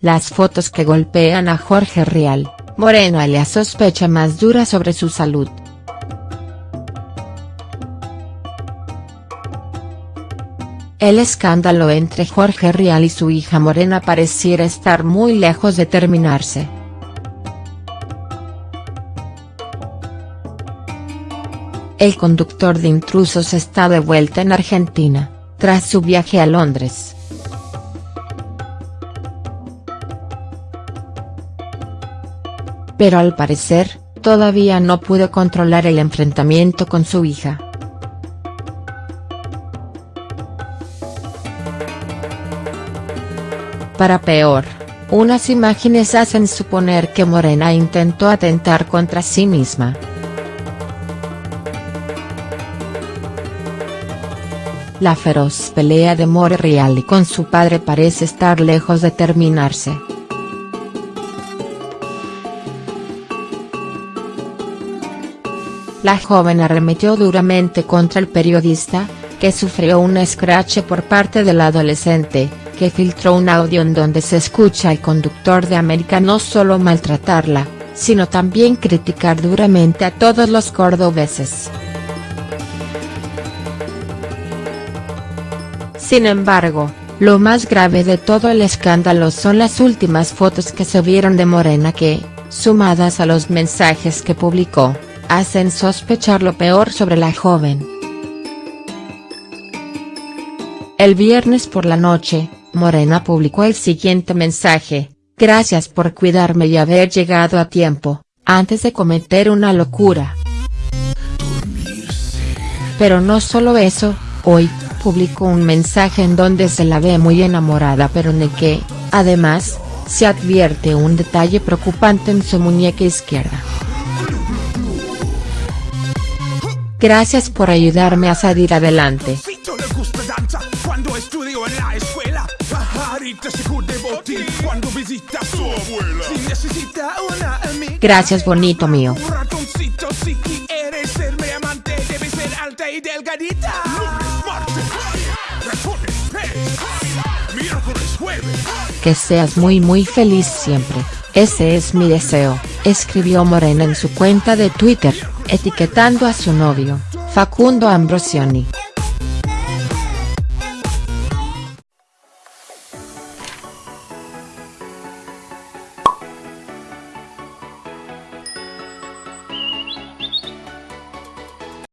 las fotos que golpean a Jorge Rial, Morena le sospecha más dura sobre su salud. El escándalo entre Jorge Rial y su hija Morena pareciera estar muy lejos de terminarse. El conductor de intrusos está de vuelta en Argentina, tras su viaje a Londres. Pero al parecer, todavía no pudo controlar el enfrentamiento con su hija. Para peor, unas imágenes hacen suponer que Morena intentó atentar contra sí misma. La feroz pelea de More Real y con su padre parece estar lejos de terminarse. La joven arremetió duramente contra el periodista, que sufrió un escrache por parte del adolescente, que filtró un audio en donde se escucha al conductor de América no solo maltratarla, sino también criticar duramente a todos los cordobeses. Sin embargo, lo más grave de todo el escándalo son las últimas fotos que se vieron de Morena que, sumadas a los mensajes que publicó, hacen sospechar lo peor sobre la joven. El viernes por la noche, Morena publicó el siguiente mensaje, gracias por cuidarme y haber llegado a tiempo, antes de cometer una locura. Pero no solo eso, hoy, publicó un mensaje en donde se la ve muy enamorada pero en el que, además, se advierte un detalle preocupante en su muñeca izquierda. Gracias por ayudarme a salir adelante. Gracias bonito mío. Que seas muy muy feliz siempre, ese es mi deseo, escribió Morena en su cuenta de Twitter, etiquetando a su novio, Facundo Ambrosioni.